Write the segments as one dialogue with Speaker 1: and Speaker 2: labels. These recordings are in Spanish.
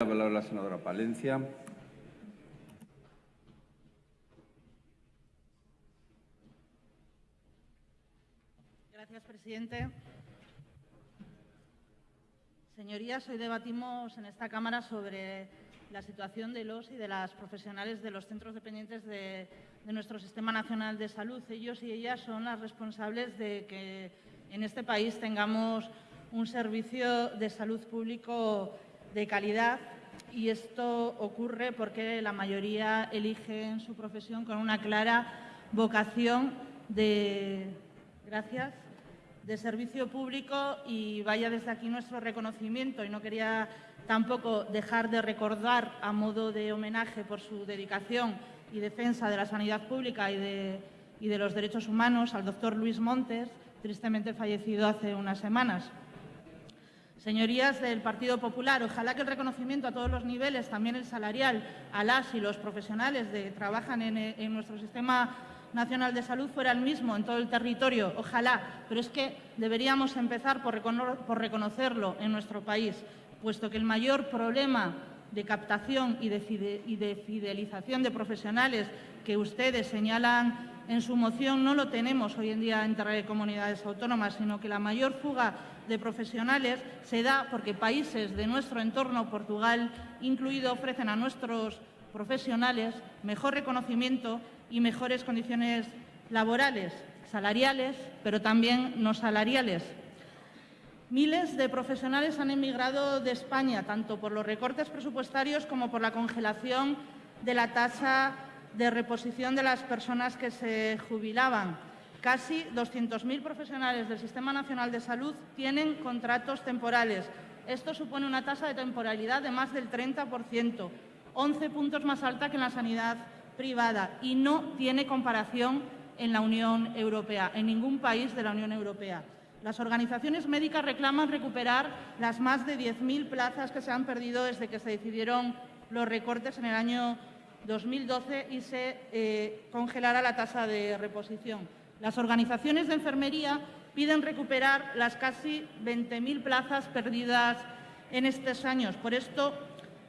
Speaker 1: La palabra la senadora Palencia.
Speaker 2: Gracias, presidente. Señorías, hoy debatimos en esta Cámara sobre la situación de los y de las profesionales de los centros dependientes de, de nuestro Sistema Nacional de Salud. Ellos y ellas son las responsables de que en este país tengamos un servicio de salud público de calidad y esto ocurre porque la mayoría eligen su profesión con una clara vocación de, gracias, de servicio público y vaya desde aquí nuestro reconocimiento. Y no quería tampoco dejar de recordar a modo de homenaje por su dedicación y defensa de la sanidad pública y de, y de los derechos humanos al doctor Luis Montes, tristemente fallecido hace unas semanas. Señorías del Partido Popular, ojalá que el reconocimiento a todos los niveles, también el salarial, a las y los profesionales que trabajan en, en, nuestro Sistema Nacional de Salud fuera el mismo en todo el territorio, ojalá, pero es que deberíamos empezar por, por reconocerlo en nuestro país, puesto que el mayor problema de captación y de, fidelización de profesionales que ustedes señalan en su moción no lo tenemos hoy en día entre comunidades autónomas, sino que la mayor fuga de profesionales se da porque países de nuestro entorno, Portugal incluido, ofrecen a nuestros profesionales mejor reconocimiento y mejores condiciones laborales, salariales, pero también no salariales. Miles de profesionales han emigrado de España, tanto por los recortes presupuestarios como por la congelación de la tasa de reposición de las personas que se jubilaban. Casi 200.000 profesionales del Sistema Nacional de Salud tienen contratos temporales. Esto supone una tasa de temporalidad de más del 30%, 11 puntos más alta que en la sanidad privada y no tiene comparación en la Unión Europea, en ningún país de la Unión Europea. Las organizaciones médicas reclaman recuperar las más de 10.000 plazas que se han perdido desde que se decidieron los recortes en el año 2012 y se eh, congelará la tasa de reposición. Las organizaciones de enfermería piden recuperar las casi 20.000 plazas perdidas en estos años. Por esto,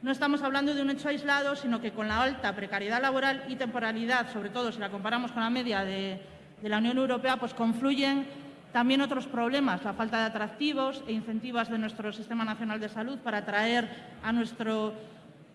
Speaker 2: no estamos hablando de un hecho aislado, sino que con la alta precariedad laboral y temporalidad, sobre todo si la comparamos con la media de, de la Unión Europea, pues confluyen también otros problemas, la falta de atractivos e incentivos de nuestro Sistema Nacional de Salud para atraer a nuestro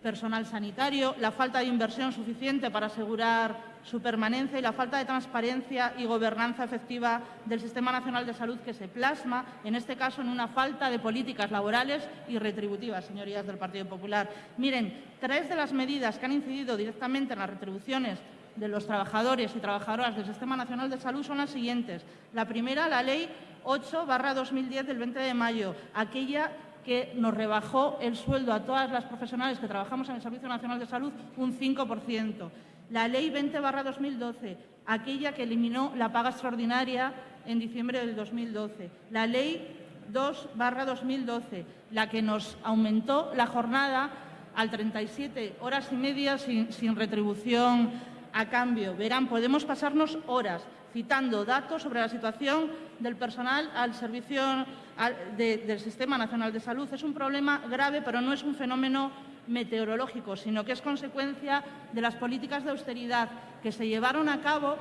Speaker 2: personal sanitario, la falta de inversión suficiente para asegurar su permanencia y la falta de transparencia y gobernanza efectiva del Sistema Nacional de Salud que se plasma, en este caso, en una falta de políticas laborales y retributivas, señorías del Partido Popular. Miren, tres de las medidas que han incidido directamente en las retribuciones de los trabajadores y trabajadoras del Sistema Nacional de Salud son las siguientes. La primera, la Ley 8-2010 del 20 de mayo, aquella que nos rebajó el sueldo a todas las profesionales que trabajamos en el Servicio Nacional de Salud un 5%. La Ley 20-2012, aquella que eliminó la paga extraordinaria en diciembre del 2012. La Ley 2-2012, la que nos aumentó la jornada al 37 horas y media sin, sin retribución a cambio. Verán, podemos pasarnos horas citando datos sobre la situación del personal al servicio de, del Sistema Nacional de Salud. Es un problema grave, pero no es un fenómeno meteorológico, sino que es consecuencia de las políticas de austeridad que se llevaron a cabo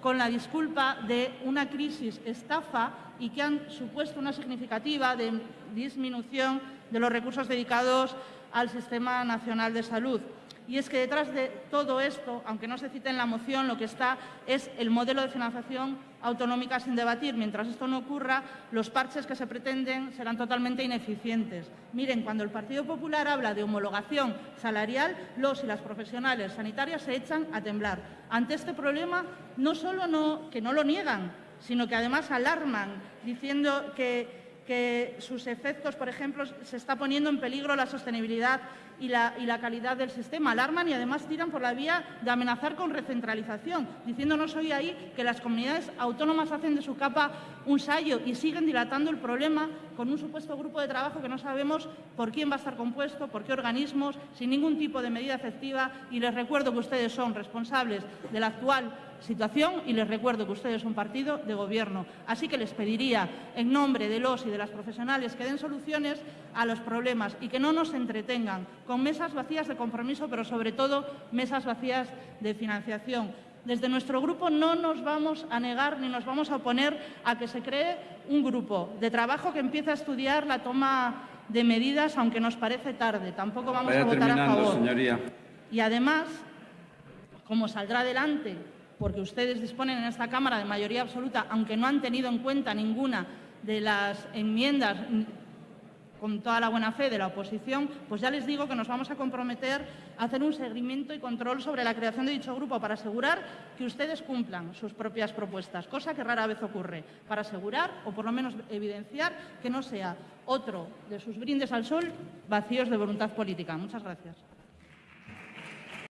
Speaker 2: con la disculpa de una crisis estafa y que han supuesto una significativa disminución de los recursos dedicados al Sistema Nacional de Salud. Y es que detrás de todo esto, aunque no se cite en la moción, lo que está es el modelo de financiación autonómica sin debatir. Mientras esto no ocurra, los parches que se pretenden serán totalmente ineficientes. Miren, cuando el Partido Popular habla de homologación salarial, los y las profesionales sanitarias se echan a temblar. Ante este problema, no solo no, que no lo niegan, sino que además alarman, diciendo que que sus efectos, por ejemplo, se está poniendo en peligro la sostenibilidad y la, calidad del sistema. Alarman y además tiran por la vía de amenazar con recentralización, diciéndonos hoy ahí que las comunidades autónomas hacen de su capa un sallo y siguen dilatando el problema con un supuesto grupo de trabajo que no sabemos por quién va a estar compuesto, por qué organismos, sin ningún tipo de medida efectiva. Y les recuerdo que ustedes son responsables del actual situación y les recuerdo que ustedes son partido de gobierno. Así que les pediría, en nombre de los y de las profesionales, que den soluciones a los problemas y que no nos entretengan con mesas vacías de compromiso, pero sobre todo mesas vacías de financiación. Desde nuestro grupo no nos vamos a negar ni nos vamos a oponer a que se cree un grupo de trabajo que empiece a estudiar la toma de medidas, aunque nos parece tarde. Tampoco vamos
Speaker 1: Vaya
Speaker 2: a votar a favor.
Speaker 1: señoría.
Speaker 2: Y además, como saldrá adelante, porque ustedes disponen en esta Cámara de mayoría absoluta, aunque no han tenido en cuenta ninguna de las enmiendas con toda la buena fe de la oposición, pues ya les digo que nos vamos a comprometer a hacer un seguimiento y control sobre la creación de dicho grupo para asegurar que ustedes cumplan sus propias propuestas, cosa que rara vez ocurre, para asegurar o por lo menos evidenciar que no sea otro de sus brindes al sol vacíos de voluntad política. Muchas gracias.